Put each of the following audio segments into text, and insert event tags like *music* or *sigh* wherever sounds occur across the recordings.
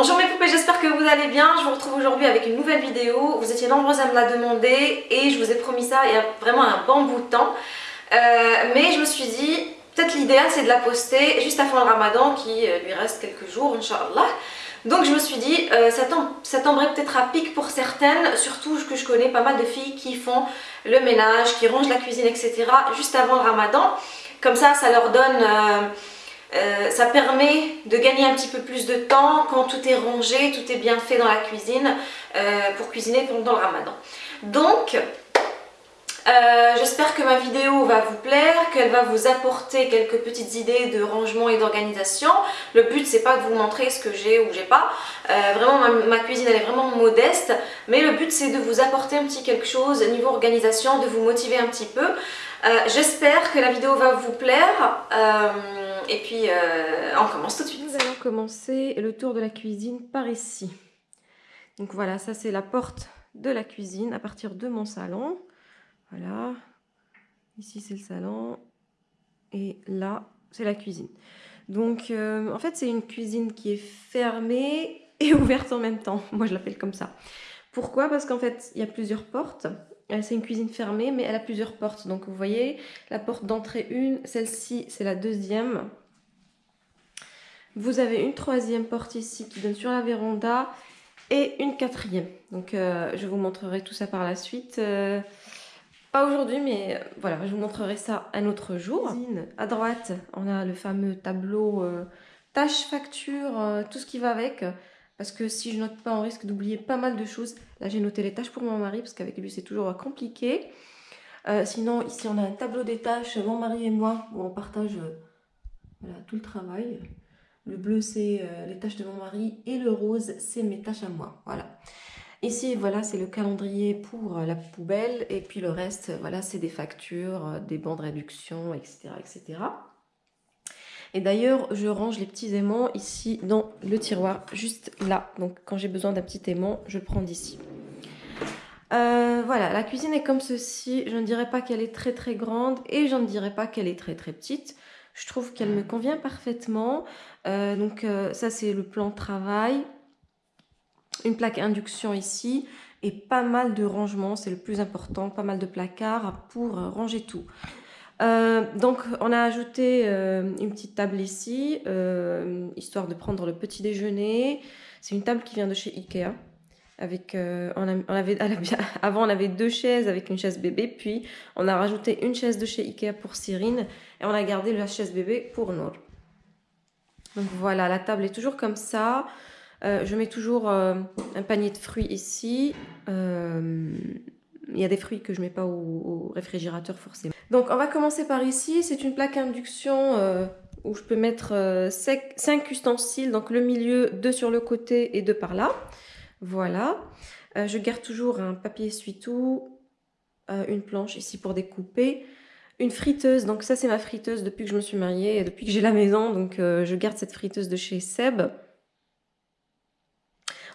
Bonjour mes poupées, j'espère que vous allez bien. Je vous retrouve aujourd'hui avec une nouvelle vidéo. Vous étiez nombreuses à me la demander et je vous ai promis ça il y a vraiment un bon bout de temps. Euh, mais je me suis dit, peut-être l'idéal c'est de la poster juste avant le ramadan qui euh, lui reste quelques jours, Inch'Allah. Donc je me suis dit, euh, ça, tomberait peut-être à pic pour certaines, surtout que je connais pas mal de filles qui font le ménage, qui rangent la cuisine, etc. juste avant le ramadan. Comme ça, ça leur donne... ça permet de gagner un petit peu plus de temps quand tout est rangé, tout est bien fait dans la cuisine euh, pour cuisiner pendant le ramadan. Donc, euh, j'espère que ma vidéo va vous plaire, qu'elle va vous apporter quelques petites idées de rangement et d'organisation. Le but c'est pas de vous montrer ce que j'ai ou j'ai pas. vraiment ma, cuisine elle est vraiment modeste. Mais le but c'est de vous apporter un petit quelque chose niveau organisation, de vous motiver un petit peu. J'espère que la vidéo va vous plaire. Et puis, euh, on commence tout de suite. Nous allons commencer le tour de la cuisine par ici. Donc voilà, ça c'est la porte de la cuisine à partir de mon salon. Voilà. Ici c'est le salon. Et là, c'est la cuisine. Donc euh, en fait, c'est une cuisine qui est fermée et *laughs* ouverte en même temps. Moi, je l'appelle comme ça. Pourquoi? Parce qu'en fait, il y a plusieurs portes. Euh, c'est une cuisine fermée, mais elle a plusieurs portes. Donc vous voyez, la porte d'entrée une, celle-ci c'est la deuxième. Vous avez une troisième porte ici qui donne sur la véranda et une quatrième. Donc euh, je vous montrerai tout ça par la suite. Euh, pas aujourd'hui, mais voilà, je vous montrerai ça un autre jour. À droite, on a le fameux tableau tâches, factures, tout ce qui va avec. Parce que si je note pas, on risque d'oublier pas mal de choses. Là, j'ai noté les tâches pour mon mari, parce qu'avec lui, c'est toujours compliqué. Euh, sinon, ici, on a un tableau des tâches, mon mari et moi, où on partage euh, tout le travail. Le bleu, c'est euh, les tâches de mon mari, et le rose, c'est mes tâches à moi. Voilà. Ici, voilà, c'est le calendrier pour la poubelle, et puis le reste, voilà, c'est des factures, des bandes de réduction, etc., etc. Et d'ailleurs, je range les petits aimants ici dans le tiroir, juste là. Donc quand j'ai besoin d'un petit aimant, je le prends d'ici. Euh, voilà, la cuisine est comme ceci. Je ne dirais pas qu'elle est très très grande et je ne dirais pas qu'elle est très très petite. Je trouve qu'elle me convient parfaitement. Euh, donc euh, ça c'est le plan travail. Une plaque induction ici et pas mal de rangements, c'est le plus important. Pas mal de placards pour ranger tout. Euh, donc on a ajouté euh, une petite table ici, euh, histoire de prendre le petit déjeuner. C'est une table qui vient de chez Ikea. *laughs* Avant on avait deux chaises avec une chaise bébé, puis on a rajouté une chaise de chez Ikea pour Cyrine et on a gardé la chaise bébé pour Nour. Donc voilà, la table est toujours comme ça. je mets toujours un panier de fruits ici. Il y a des fruits que je ne mets pas au, réfrigérateur forcément. Donc on va commencer par ici. C'est une plaque induction euh, où je peux mettre 5 euh, ustensiles. Donc le milieu, deux sur le côté et deux par là. Voilà. Euh, je garde toujours un papier essuie-tout, une planche ici pour découper. Une friteuse, donc ça c'est ma friteuse depuis que je me suis mariée depuis que j'ai la maison. Donc je garde cette friteuse de chez Seb.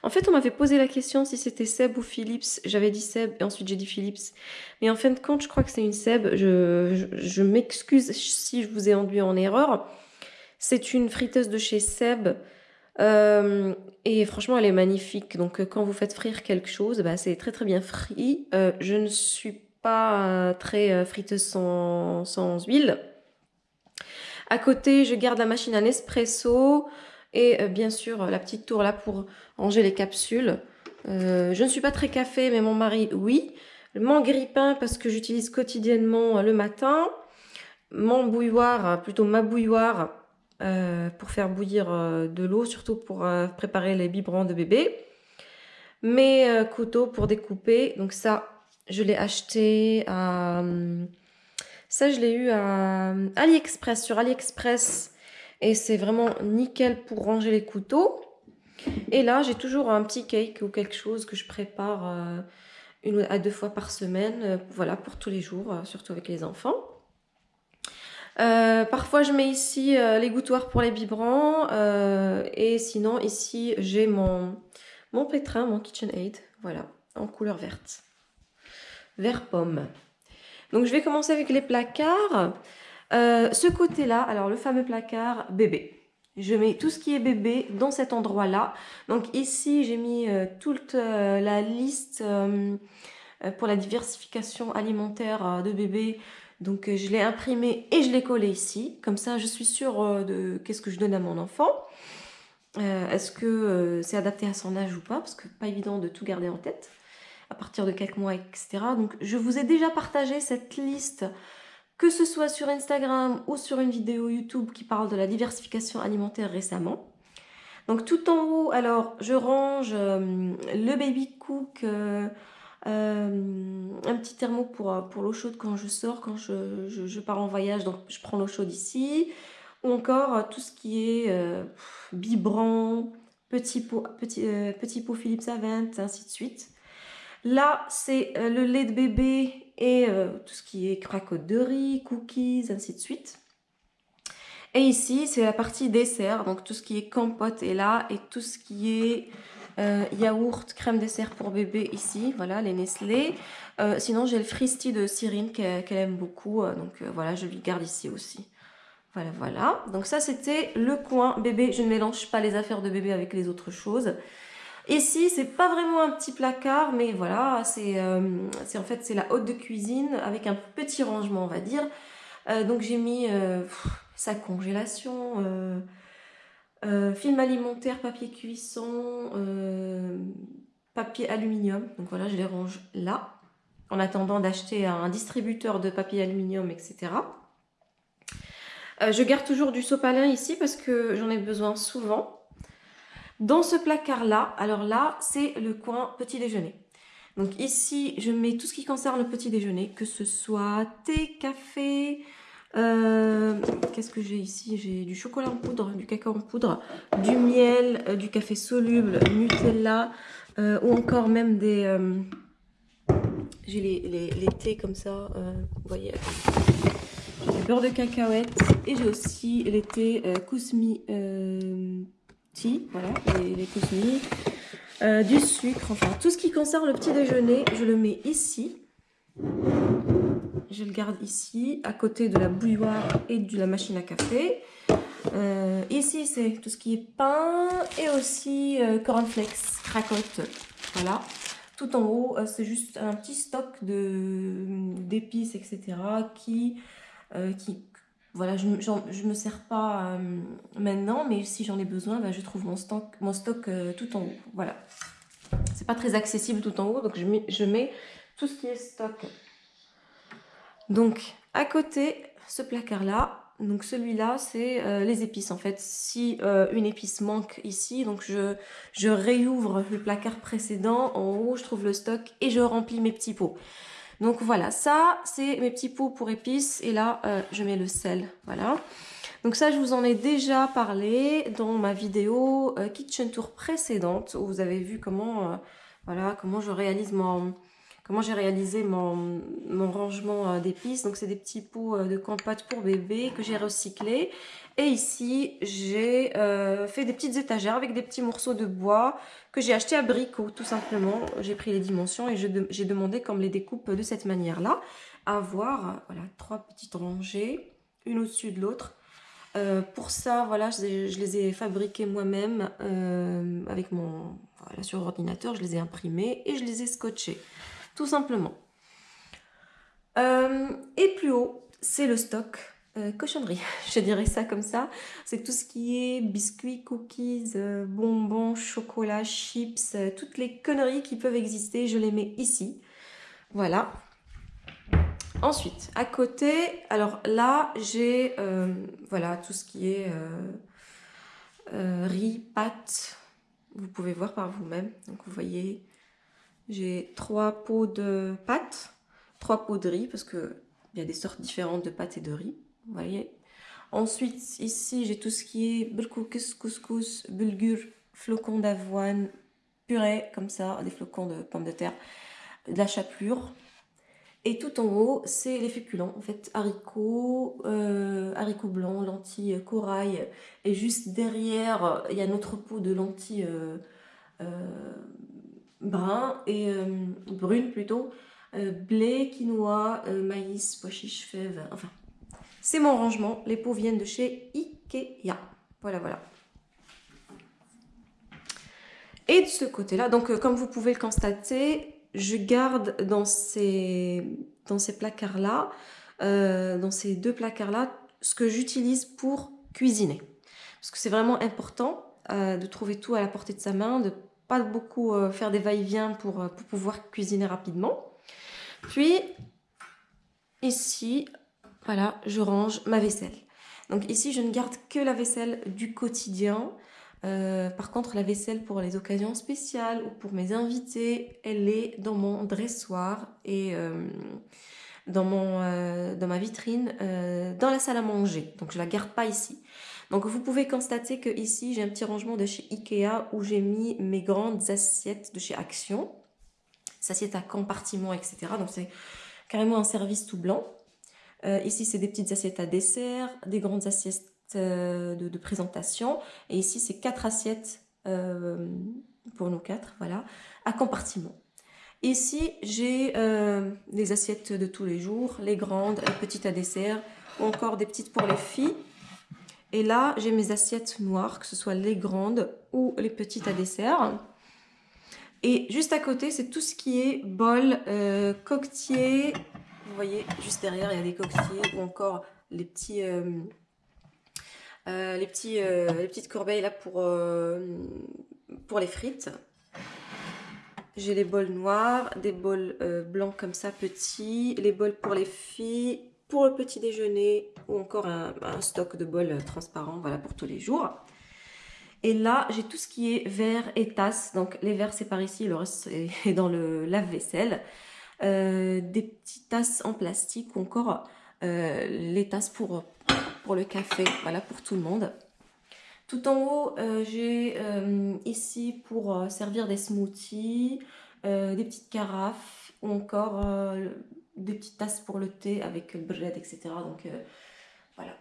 En fait, on m'avait posé la question si c'était Seb ou Philips. J'avais dit Seb et ensuite j'ai dit Philips. Mais en fin de compte, je crois que c'est une Seb. Je, m'excuse si je vous ai enduit en erreur. C'est une friteuse de chez Seb. Euh, et franchement, elle est magnifique. Donc, euh, quand vous faites frire quelque chose, bah, c'est très très bien frit. Euh, je ne suis pas très friteuse sans, huile. À côté, je garde la machine à Nespresso. Et bien sûr, la petite tour là pour ranger les capsules. Euh, je ne suis pas très café, mais mon mari, oui. Mon grille-pain, parce que j'utilise quotidiennement le matin. Mon bouilloire, plutôt ma bouilloire, pour faire bouillir de l'eau, surtout pour préparer les biberons de bébé. Mes couteaux pour découper. Donc ça, je l'ai acheté à... Ça, je l'ai eu à AliExpress. Sur AliExpress, et c'est vraiment nickel pour ranger les couteaux. Et là, j'ai toujours un petit cake ou quelque chose que je prépare euh, une à deux fois par semaine, euh, voilà, pour tous les jours, euh, surtout avec les enfants. parfois, je mets ici les gouttoirs pour les biberons. et sinon, ici, j'ai mon, mon pétrin, mon KitchenAid, voilà, en couleur verte. Vert pomme. Donc, je vais commencer avec les placards. Ce côté-là, alors le fameux placard bébé. Je mets tout ce qui est bébé dans cet endroit-là. Donc ici, j'ai mis euh, toute euh, la liste euh, pour la diversification alimentaire de bébé. Donc je l'ai imprimé et je l'ai collé ici. Comme ça, je suis sûre de qu'est-ce que je donne à mon enfant. Est-ce que c'est adapté à son âge ou pas? Parce que pas évident de tout garder en tête à partir de quelques mois, etc. Donc je vous ai déjà partagé cette liste que ce soit sur Instagram ou sur une vidéo YouTube qui parle de la diversification alimentaire récemment. Donc tout en haut, alors je range euh, le baby cook, euh, euh, un petit thermo pour, l'eau chaude quand je sors, quand je, pars en voyage, donc je prends l'eau chaude ici. Ou encore tout ce qui est biberon, petit pot, petit, petit pot Philips Avent, ainsi de suite. Là, c'est le lait de bébé et euh, tout ce qui est cracoterie, cookies, ainsi de suite. Et ici, c'est la partie dessert, donc tout ce qui est compote est là et tout ce qui est euh, yaourt, crème dessert pour bébé ici, voilà, les Nestlé. Euh, sinon, j'ai le Fristy de Cyrine qu'elle aime beaucoup, donc voilà, je lui garde ici aussi. Voilà, voilà. Donc ça, c'était le coin bébé. Je ne mélange pas les affaires de bébé avec les autres choses. Ici, c'est pas vraiment un petit placard, mais voilà, c'est euh, en fait la haute de cuisine avec un petit rangement, on va dire. Euh, donc j'ai mis euh, sa congélation, film alimentaire, papier cuisson, papier aluminium. Donc voilà, je les range là, en attendant d'acheter un distributeur de papier aluminium, etc. je garde toujours du sopalin ici parce que j'en ai besoin souvent. Dans ce placard-là, alors là, c'est le coin petit déjeuner. Donc ici, je mets tout ce qui concerne le petit déjeuner, que ce soit thé, café, euh, qu'est-ce que j'ai ici? J'ai du chocolat en poudre, du cacao en poudre, du miel, euh, du café soluble, Nutella, euh, ou encore même des... j'ai les, thés comme ça, vous voyez, j'ai du beurre de cacahuète, et j'ai aussi les thés Kousmi voilà, les, les euh, du sucre, enfin tout ce qui concerne le petit déjeuner, je le mets ici. Je le garde ici, à côté de la bouilloire et de la machine à café. Euh, ici, c'est tout ce qui est pain et aussi euh, cornflakes, cracotte. Voilà. Tout en haut, c'est juste un petit stock d'épices, etc. qui, qui, voilà, je ne me sers pas euh, maintenant, mais si j'en ai besoin, bah, je trouve mon stock, mon stock euh, tout en haut. Voilà. C'est pas très accessible tout en haut, donc je mets, tout ce qui est stock. Donc, à côté, ce placard-là, donc celui-là, c'est euh, les épices en fait. Si une épice manque ici, donc je, je réouvre le placard précédent. En haut, je trouve le stock et je remplis mes petits pots. Donc voilà, ça c'est mes petits pots pour épices et là euh, je mets le sel, voilà. Donc ça je vous en ai déjà parlé dans ma vidéo euh, Kitchen Tour précédente où vous avez vu comment, euh, voilà, comment je réalise mon, comment j'ai réalisé mon, rangement d'épices. Donc c'est des petits pots de compote pour bébé que j'ai recyclés. Et ici, j'ai euh, fait des petites étagères avec des petits morceaux de bois que j'ai acheté à Brico, tout simplement. J'ai pris les dimensions et j'ai demandé qu'on me les découpe de cette manière-là. Avoir voilà, trois petites rangées, une au-dessus de l'autre. Euh, pour ça, voilà, je, les ai fabriquées moi-même euh, avec mon voilà, sur ordinateur. Je les ai imprimées et je les ai scotchées, tout simplement. et plus haut, c'est le stock euh, cochonnerie, *laughs* je dirais ça comme ça. C'est tout ce qui est biscuits, cookies, euh, bonbons, chocolat, chips, euh, toutes les conneries qui peuvent exister, je les mets ici. Voilà. Ensuite, à côté, alors là, j'ai voilà tout ce qui est riz, pâtes. Vous pouvez voir par vous-même. Donc vous voyez, j'ai trois pots de pâtes, trois pots de riz parce que il y a des sortes différentes de pâtes et de riz. Vous voyez Ensuite, ici, j'ai tout ce qui est bulgoukis, couscous, bulgur, flocons d'avoine, purée, comme ça, des flocons de pommes de terre, de la chapelure. Et tout en haut, c'est les féculents, en fait, haricots, euh, haricots blancs, lentilles, corail. Et juste derrière, il y a notre pot de lentilles euh, euh brun euh, brunes plutôt. blé, quinoa, maïs, pois chiches, fèves, enfin c'est mon rangement. Les pots viennent de chez Ikea. Voilà, voilà. Et de ce côté-là, donc euh, comme vous pouvez le constater, je garde dans ces, placards-là, euh, dans ces deux placards-là, ce que j'utilise pour cuisiner. Parce que c'est vraiment important euh, de trouver tout à la portée de sa main, de pas beaucoup faire des va-et-vient pour pouvoir cuisiner rapidement. Puis, ici, voilà, je range ma vaisselle. Donc ici, je ne garde que la vaisselle du quotidien. Euh, par contre, la vaisselle pour les occasions spéciales ou pour mes invités, elle est dans mon dressoir et euh, euh, dans ma vitrine, dans la salle à manger. Donc je la garde pas ici. Donc vous pouvez constater que ici j'ai un petit rangement de chez Ikea où j'ai mis mes grandes assiettes de chez Action. Assiettes à compartiment, etc. Donc c'est carrément un service tout blanc. Ici c'est des petites assiettes à dessert, des grandes assiettes euh, de, présentation. Et ici, c'est quatre assiettes euh, pour nos quatre, voilà, à compartiment. Ici, j'ai euh, des assiettes de tous les jours, les grandes, les petites à dessert, ou encore des petites pour les filles. Et là, j'ai mes assiettes noires, que ce soit les grandes ou les petites à dessert. Et juste à côté, c'est tout ce qui est bol, euh, coquetier. Vous voyez, juste derrière, il y a des coquetiers ou encore les petits, euh, les, petits, euh, les petites corbeilles là pour, euh, pour les frites. J'ai les bols noirs, des bols blancs comme ça, petits, les bols pour les filles, pour le petit déjeuner, ou encore un, stock de bols transparents, voilà, pour tous les jours. Et là, j'ai tout ce qui est verre et tasses. Donc, les verres, c'est par ici, le reste est *laughs* dans le lave-vaisselle. Des petites tasses en plastique ou encore les tasses pour pour le café, voilà pour tout le monde. Tout en haut, euh, j'ai euh, ici pour euh, servir des smoothies, des petites carafes ou encore des petites tasses pour le thé avec le bread, etc. Donc voilà,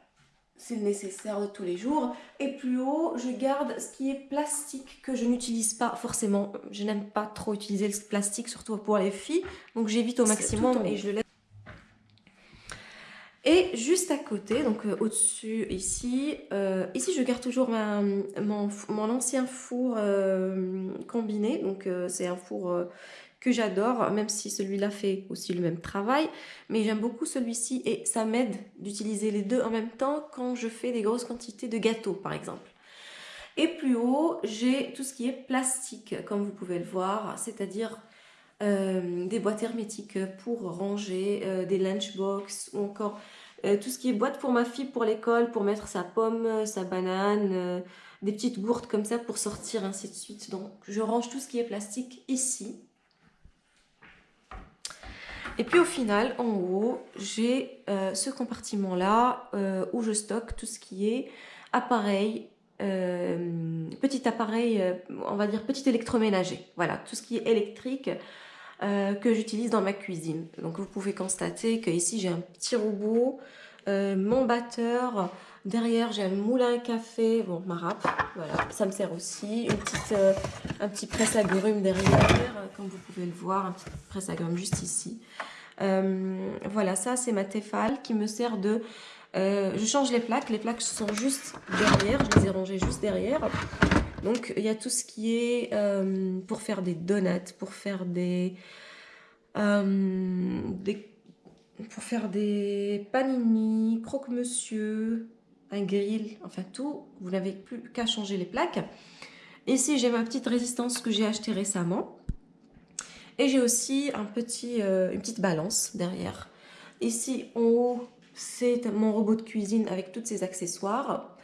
c'est le nécessaire de tous les jours. Et plus haut, je garde ce qui est plastique que je n'utilise pas forcément. Je n'aime pas trop utiliser le plastique, surtout pour les filles. Donc j'évite au maximum et je le laisse et juste à côté, donc euh, au-dessus ici, euh, ici je garde toujours mon, ancien four euh, combiné. Donc c'est un four que j'adore, même si celui-là fait aussi le même travail. Mais j'aime beaucoup celui-ci et ça m'aide d'utiliser les deux en même temps quand je fais des grosses quantités de gâteaux par exemple. Et plus haut, j'ai tout ce qui est plastique, comme vous pouvez le voir, c'est-à-dire des boîtes hermétiques pour ranger, des lunchbox ou encore euh, tout ce qui est boîte pour ma fille pour l'école, pour mettre sa pomme, sa banane, euh, des petites gourdes comme ça pour sortir, ainsi de suite. Donc je range tout ce qui est plastique ici. Et puis au final, en haut, j'ai euh, ce compartiment-là où je stocke tout ce qui est appareil, petit appareil, on va dire petit électroménager. Voilà, tout ce qui est électrique. Euh, que j'utilise dans ma cuisine. Donc vous pouvez constater que ici j'ai un petit robot, euh, mon batteur, derrière j'ai un moulin à café, bon ma râpe, voilà, ça me sert aussi, une petite, euh, un petit presse agrumes derrière, comme vous pouvez le voir, un petit presse agrumes juste ici. voilà, ça c'est ma Tefal qui me sert de... je change les plaques, les plaques sont juste derrière, je les ai rangées juste derrière. Donc il y a tout ce qui est euh, pour faire des donuts, pour faire des, euh, pour faire des panini, croque-monsieur, un grill, enfin tout. Vous n'avez plus qu'à changer les plaques. Ici j'ai ma petite résistance que j'ai achetée récemment. Et j'ai aussi un petit, euh, une petite balance derrière. Ici en haut c'est mon robot de cuisine avec tous ses accessoires.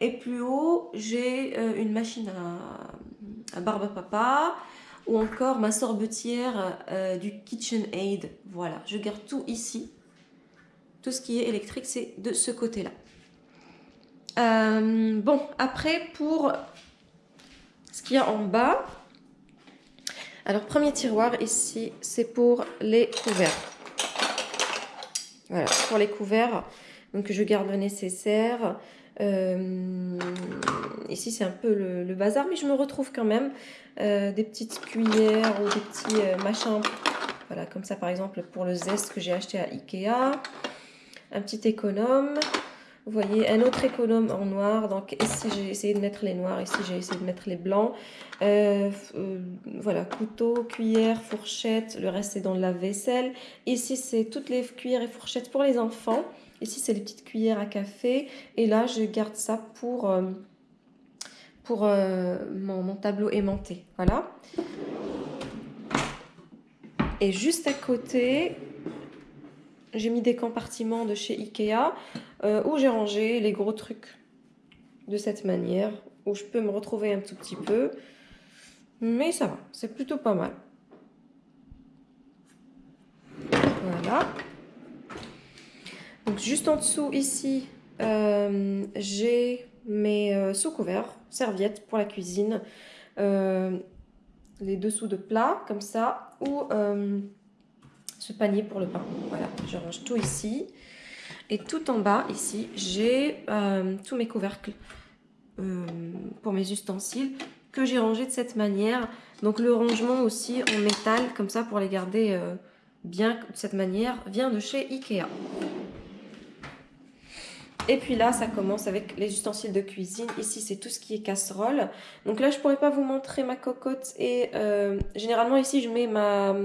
Et plus haut, j'ai euh, une machine à, barbe à papa ou encore ma sorbetière euh, du KitchenAid. Voilà, je garde tout ici. Tout ce qui est électrique, c'est de ce côté-là. Euh, bon, après, pour ce qu'il y a en bas, alors premier tiroir ici, c'est pour les couverts. Voilà, pour les couverts, donc je garde le nécessaire. Euh, ici, c'est un peu le, bazar, mais je me retrouve quand même euh, des petites cuillères ou des petits machins. Voilà, comme ça, par exemple, pour le zeste que j'ai acheté à Ikea. Un petit économe. Vous voyez, un autre économe en noir. Donc ici, j'ai essayé de mettre les noirs. Ici, j'ai essayé de mettre les blancs. Euh, euh, voilà, couteau, cuillère, fourchette. Le reste, c'est dans la vaisselle. Ici, c'est toutes les cuillères et fourchettes pour les enfants. Ici, c'est les petites cuillères à café. Et là, je garde ça pour, euh, mon, tableau aimanté. Voilà. Et juste à côté, j'ai mis des compartiments de chez Ikea euh, où j'ai rangé les gros trucs de cette manière, où je peux me retrouver un tout petit peu. Mais ça va, c'est plutôt pas mal. Voilà. Donc juste en dessous ici, euh, j'ai mes euh, sous-couverts, serviettes pour la cuisine, les dessous de plat comme ça, ou ce panier pour le pain. Voilà, je range tout ici. Et tout en bas, ici, j'ai euh, tous mes couvercles euh, pour mes ustensiles que j'ai rangés de cette manière. Donc le rangement aussi en métal, comme ça, pour les garder euh, bien de cette manière, vient de chez Ikea. Et puis là, ça commence avec les ustensiles de cuisine. Ici, c'est tout ce qui est casserole. Donc là, je pourrais pas vous montrer ma cocotte. Et généralement, ici, je mets ma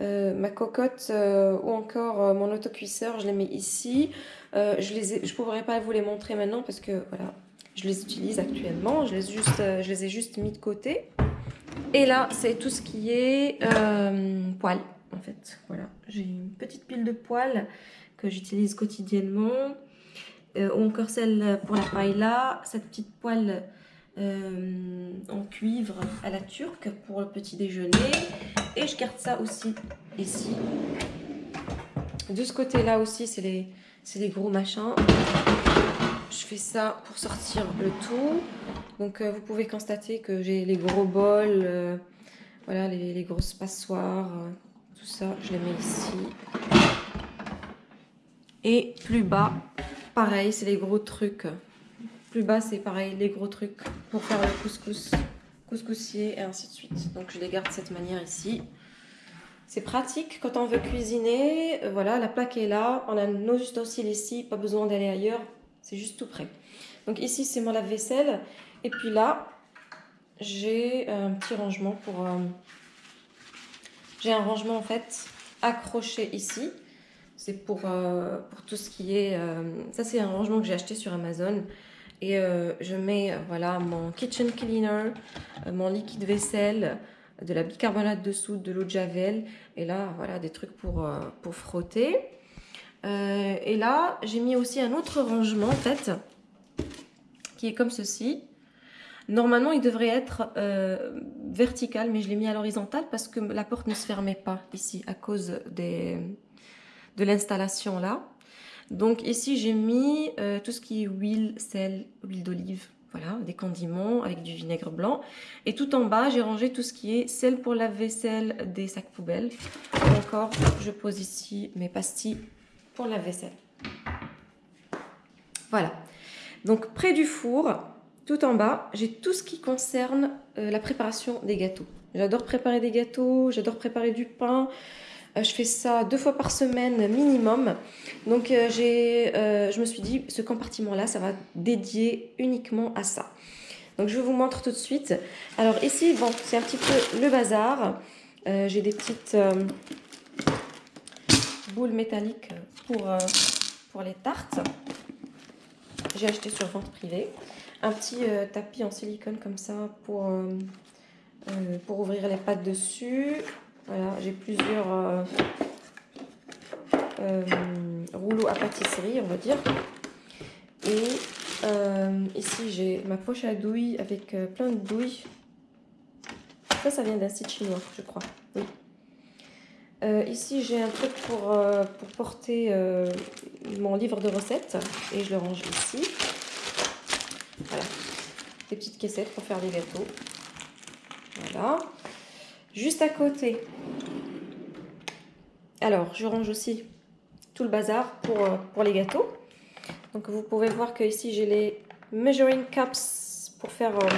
euh, ma cocotte euh, ou encore euh, mon autocuisseur, je les mets ici. je ne pourrais pas vous les montrer maintenant parce que voilà, je les utilise actuellement. Je les, ai juste mis de côté. Et là, c'est tout ce qui est poêle, en fait. Voilà, j'ai une petite pile de poêle que j'utilise quotidiennement. ou encore celle pour la paella, cette petite poêle en cuivre à la turque pour le petit déjeuner. Et je garde ça aussi ici. De ce côté-là aussi, c'est les, les gros machins. Je fais ça pour sortir le tout. Donc euh, vous pouvez constater que j'ai les gros bols, euh, voilà, les, les, grosses passoires, tout ça, je les mets ici. Et plus bas, pareil, c'est les gros trucs plus bas, c'est pareil, les gros trucs pour faire le couscous, couscoussier et ainsi de suite. Donc je les garde de cette manière ici. C'est pratique quand on veut cuisiner. Euh, voilà, la plaque est là. On a nos ustensiles ici, pas besoin d'aller ailleurs. C'est juste tout prêt. Donc ici, c'est mon lave-vaisselle. Et puis là, j'ai un petit rangement pour... Euh, j'ai un rangement en fait accroché ici. C'est pour, euh, pour tout ce qui est... ça, c'est un rangement que j'ai acheté sur Amazon. Et euh, je mets euh, voilà, mon kitchen cleaner, euh, mon liquide vaisselle, de la bicarbonate de soude, de l'eau de javel. Et là, voilà, des trucs pour, pour frotter. et là, j'ai mis aussi un autre rangement, en fait, qui est comme ceci. Normalement, il devrait être vertical, mais je l'ai mis à l'horizontale parce que la porte ne se fermait pas ici à cause des, de l'installation là. Donc ici, j'ai mis euh, tout ce qui est huile, sel, huile d'olive, voilà, des condiments avec du vinaigre blanc. Et tout en bas, j'ai rangé tout ce qui est sel pour la vaisselle des sacs poubelles. encore, je pose ici mes pastilles pour la vaisselle. Voilà. Donc près du four, tout en bas, j'ai tout ce qui concerne euh, la préparation des gâteaux. J'adore préparer des gâteaux, j'adore préparer du pain, je fais ça deux fois par semaine minimum. Donc euh, euh, je me suis dit, ce compartiment-là, ça va dédier uniquement à ça. Donc je vous montre tout de suite. Alors ici, bon, c'est un petit peu le bazar. j'ai des petites boules métalliques pour, pour les tartes. J'ai acheté sur vente privée. Un petit tapis en silicone comme ça pour, pour ouvrir les pâtes dessus. Voilà, j'ai plusieurs euh, euh, rouleaux à pâtisserie, on va dire. Et euh, ici, j'ai ma poche à douille avec plein de douilles. Ça, ça vient d'un site chinois, je crois. ici, j'ai un truc pour, pour porter mon livre de recettes et je le range ici. Voilà, des petites caissettes pour faire des gâteaux. Voilà. Juste à côté, alors je range aussi tout le bazar pour, euh, pour les gâteaux. Donc vous pouvez voir que ici j'ai les measuring cups pour faire euh,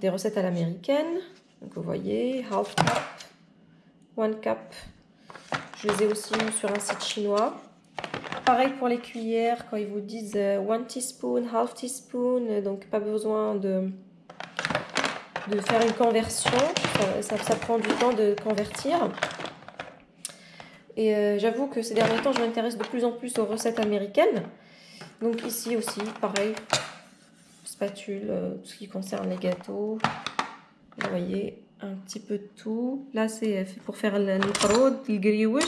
des recettes à l'américaine. Donc vous voyez, half cup, one cup. Je les ai aussi sur un site chinois. pareil pour les cuillères, quand ils vous disent 1 teaspoon, half teaspoon, donc pas besoin de, de faire une conversion, ça, prend du temps de convertir. Et euh, j'avoue que ces derniers temps, je m'intéresse de plus en plus aux recettes américaines. Donc ici aussi, pareil, spatule, euh, tout ce qui concerne les gâteaux. Vous voyez, un petit peu de tout. Là, c'est pour faire le niprod, le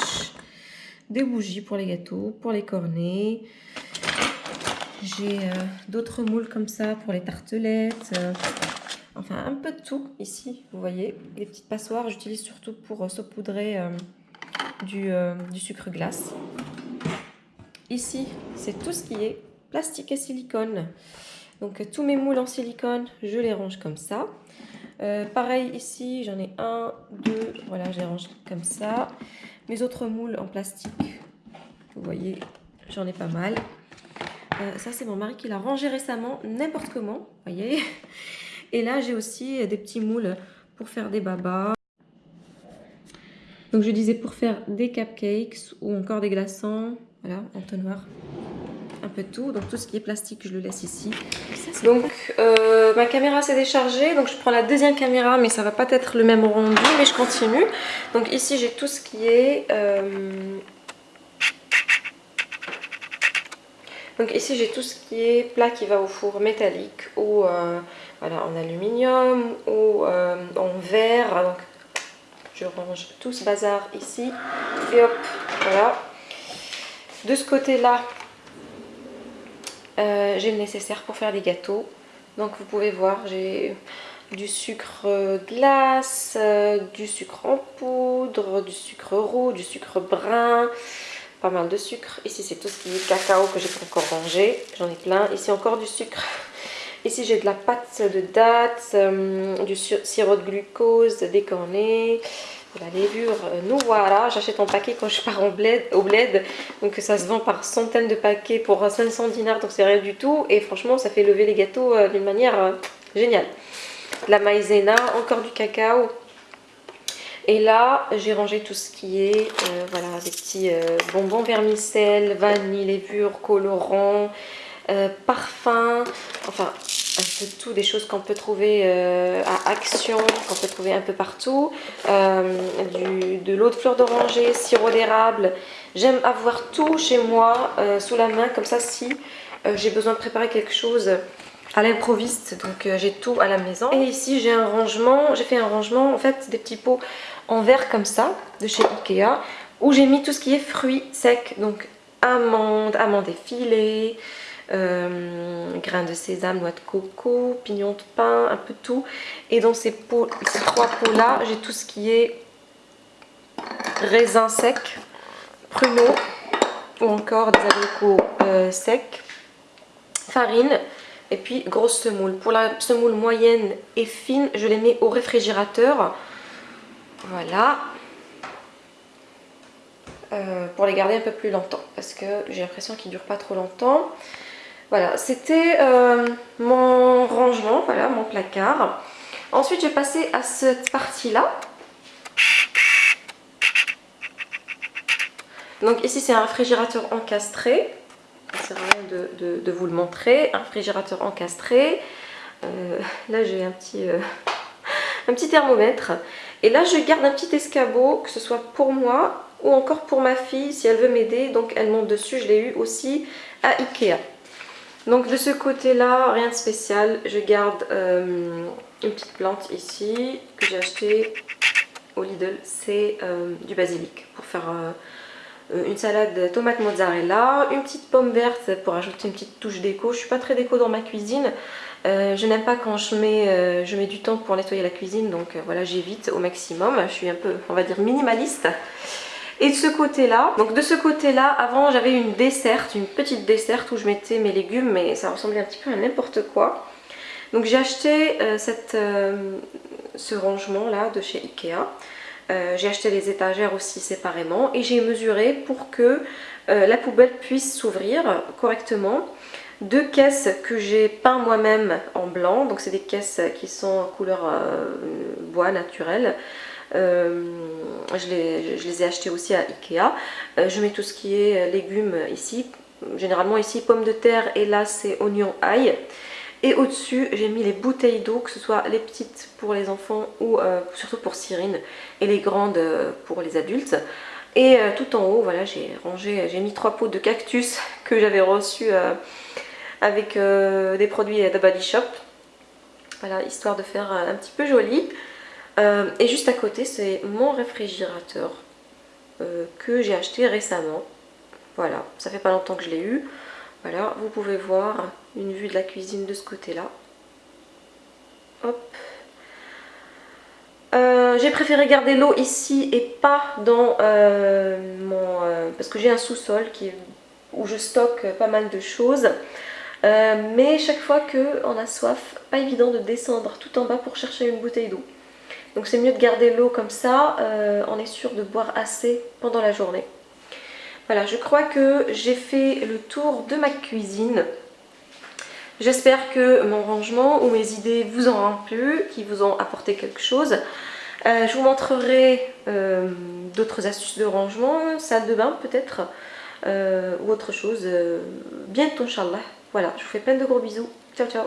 des bougies pour les gâteaux, pour les cornets. J'ai euh, d'autres moules comme ça pour les tartelettes. Enfin, un peu de tout ici, vous voyez. Les petites passoires, j'utilise surtout pour saupoudrer du, du sucre glace. Ici, c'est tout ce qui est plastique et silicone. Donc tous mes moules en silicone, je les range comme ça. Euh, pareil ici, j'en ai un, deux, voilà, je les range comme ça. Mes autres moules en plastique, vous voyez, j'en ai pas mal. Euh, ça, c'est mon mari qui l'a rangé récemment, n'importe comment, voyez. Et là, j'ai aussi des petits moules pour faire des babas. Donc, je disais pour faire des cupcakes ou encore des glaçons, voilà, entonnoir un peu de tout. Donc tout ce qui est plastique, je le laisse ici. donc euh, ma caméra s'est déchargée, donc je prends la deuxième caméra, mais ça va pas être le même rendu, mais je continue. Donc ici j'ai tout ce qui est... Euh, donc ici j'ai tout ce qui est plat qui va au four métallique ou euh, voilà, en aluminium ou en verre. Donc je range tout ce bazar ici et hop, voilà. De ce côté-là, euh, j'ai le nécessaire pour faire des gâteaux. Donc vous pouvez voir, j'ai du sucre glace, euh, du sucre en poudre, du sucre roux, du sucre brun, pas mal de sucre. Ici c'est tout ce qui est cacao que j'ai pas encore rangé, j'en ai plein. Ici encore du sucre. Ici j'ai de la pâte de dattes, euh, du sirop de glucose décorné, la levure euh, nous voilà, j'achète en paquet quand je pars au bled, donc ça se vend par centaines de paquets pour 500 dinars, donc c'est rien du tout, et franchement ça fait lever les gâteaux euh, d'une manière euh, géniale. la maïzena, encore du cacao, et là j'ai rangé tout ce qui est, voilà, des petits bonbons vermicelles, vanille, levure, colorant, parfum, enfin un peu tout, des choses qu'on peut trouver euh, à Action, qu'on peut trouver un peu partout. Euh, de l'eau de fleur d'oranger, sirop d'érable. J'aime avoir tout chez moi euh, sous la main, comme ça si j'ai besoin de préparer quelque chose à l'improviste. Donc j'ai tout à la maison. Et ici j'ai un rangement, j'ai fait un rangement en fait des petits pots en verre comme ça, de chez Ikea, où j'ai mis tout ce qui est fruits secs, donc amandes, amandes effilées, euh, grains de sésame, noix de coco, pignons de pain, un peu tout. Et dans ces, pots, ces trois pots-là, j'ai tout ce qui est raisins secs, pruneaux ou encore des abricots euh, secs, farine et puis grosse semoule. Pour la semoule moyenne et fine, je les mets au réfrigérateur. Voilà. Euh, pour les garder un peu plus longtemps parce que j'ai l'impression qu'ils ne durent pas trop longtemps. Voilà, c'était euh, mon rangement, voilà, mon placard. Ensuite, j'ai passé à cette partie-là. Donc ici, c'est un réfrigérateur encastré. C'est rien de, vous le montrer. Un réfrigérateur encastré. Euh, là, j'ai un petit... Euh, *laughs* un petit thermomètre. Et là, je garde un petit escabeau, que ce soit pour moi ou encore pour ma fille, si elle veut m'aider. Donc, elle monte dessus. Je l'ai eu aussi à Ikea. Donc de ce côté-là, rien de spécial. Je garde euh, une petite plante ici que j'ai acheté au Lidl. C'est euh, du basilic pour faire euh, une salade tomate mozzarella. Une petite pomme verte pour ajouter une petite touche d'éco. Je suis pas très déco dans ma cuisine. je n'aime pas quand je mets, je mets du temps pour nettoyer la cuisine. Donc voilà, j'évite au maximum. Je suis un peu, on va dire, minimaliste. Et de ce côté-là, donc de ce côté-là, avant j'avais une desserte, une petite desserte où je mettais mes légumes, mais ça ressemblait un petit peu à n'importe quoi. Donc j'ai acheté euh, euh, ce rangement là de chez Ikea. Euh, j'ai acheté les étagères aussi séparément et j'ai mesuré pour que la poubelle puisse s'ouvrir correctement. Deux caisses que j'ai peint moi-même en blanc, donc c'est des caisses qui sont en couleur bois naturel. Je, les, je, les, ai achetés aussi à Ikea. je mets tout ce qui est légumes ici. Généralement ici pommes de terre et là c'est oignon ail. Et au-dessus, j'ai mis les bouteilles d'eau, que ce soit les petites pour les enfants ou euh, surtout pour Cyrine et les grandes euh, pour les adultes. Et euh, tout en haut, voilà, j'ai rangé, j'ai mis trois pots de cactus *laughs* que j'avais reçus avec des produits de Body Shop. Voilà, histoire de faire un petit peu joli. Et juste à côté, c'est mon réfrigérateur que j'ai acheté récemment. Voilà, ça fait pas longtemps que je l'ai eu. Voilà, vous pouvez voir une vue de la cuisine de ce côté-là. Hop. Euh, j'ai préféré garder l'eau ici et pas dans euh, mon... Euh, parce que j'ai un sous-sol où je stocke pas mal de choses. mais chaque fois qu'on a soif, pas évident de descendre tout en bas pour chercher une bouteille d'eau. Donc c'est mieux de garder l'eau comme ça, on est sûr de boire assez pendant la journée. Voilà, je crois que j'ai fait le tour de ma cuisine. J'espère que mon rangement ou mes idées vous ont plu, qui vous ont apporté quelque chose. Euh, je vous montrerai euh, d'autres astuces de rangement, salle de bain peut-être, euh, ou autre chose bientôt, Inch'Allah. Voilà, je vous fais plein de gros bisous. Ciao, ciao